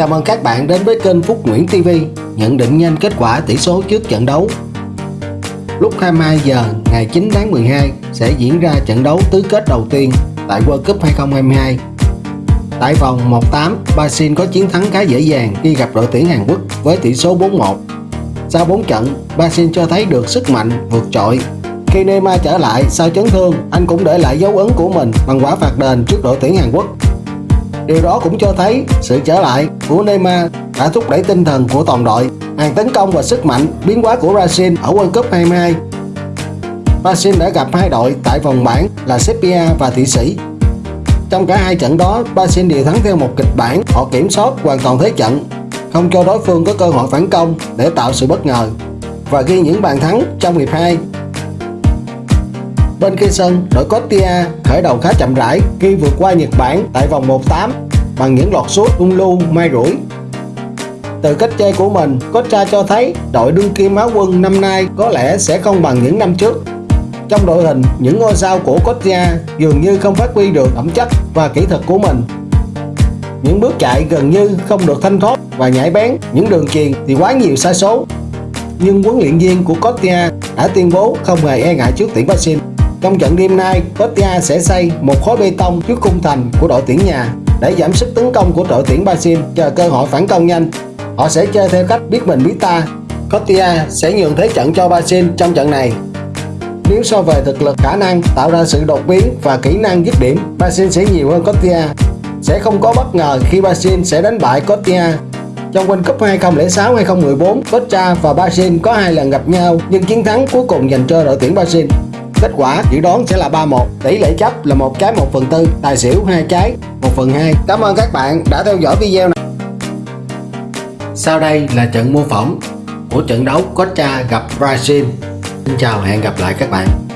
Chào mừng các bạn đến với kênh Phúc Nguyễn TV Nhận định nhanh kết quả tỷ số trước trận đấu. Lúc 22 giờ ngày 9 tháng 12 sẽ diễn ra trận đấu tứ kết đầu tiên tại World Cup 2022 Tại vòng 1-8, Brazil có chiến thắng khá dễ dàng khi gặp đội tuyển Hàn Quốc với tỷ số 4-1 Sau 4 trận, Brazil cho thấy được sức mạnh vượt trội. Khi Neymar trở lại sau chấn thương, anh cũng để lại dấu ấn của mình bằng quả phạt đền trước đội tuyển Hàn Quốc. Điều đó cũng cho thấy sự trở lại của Neymar đã thúc đẩy tinh thần của toàn đội, hàng tấn công và sức mạnh biến hóa của Brazil ở World Cup 22. Brazil đã gặp hai đội tại vòng bảng là Serbia và Thụy Sĩ. Trong cả hai trận đó, Brazil đều thắng theo một kịch bản, họ kiểm soát hoàn toàn thế trận, không cho đối phương có cơ hội phản công để tạo sự bất ngờ và ghi những bàn thắng trong hiệp 2 Bên kia sân, đội Costia khởi đầu khá chậm rãi khi vượt qua Nhật Bản tại vòng 1-8 bằng những lọt sút ung lưu mai rủi. Từ cách chơi của mình, Cocha cho thấy đội đương kim áo quân năm nay có lẽ sẽ không bằng những năm trước. Trong đội hình, những ngôi sao của Costa dường như không phát huy được ẩm chất và kỹ thuật của mình. Những bước chạy gần như không được thanh thoát và nhảy bén, những đường truyền thì quá nhiều sai số. Nhưng huấn luyện viên của Costa đã tuyên bố không hề e ngại trước tuyển Brazil trong trận đêm nay, Costa sẽ xây một khối bê tông trước khung thành của đội tuyển nhà để giảm sức tấn công của đội tuyển Brazil chờ cơ hội phản công nhanh. Họ sẽ chơi theo cách biết mình biết ta. Cotia sẽ nhường thế trận cho Brazil trong trận này. Nếu so về thực lực khả năng tạo ra sự đột biến và kỹ năng dứt điểm, Brazil sẽ nhiều hơn Cotia. Sẽ không có bất ngờ khi Brazil sẽ đánh bại Cotia trong World Cup 2006-2014, Costa và Brazil có hai lần gặp nhau nhưng chiến thắng cuối cùng dành cho đội tuyển Brazil. Kết quả dự đoán sẽ là 3-1 Tỷ lệ chấp là một cái 1 phần tư. Tài xỉu hai cái 1 phần 2 Cảm ơn các bạn đã theo dõi video này. Sau đây là trận mô phỏng của trận đấu Costa gặp Brazil. Xin chào hẹn gặp lại các bạn.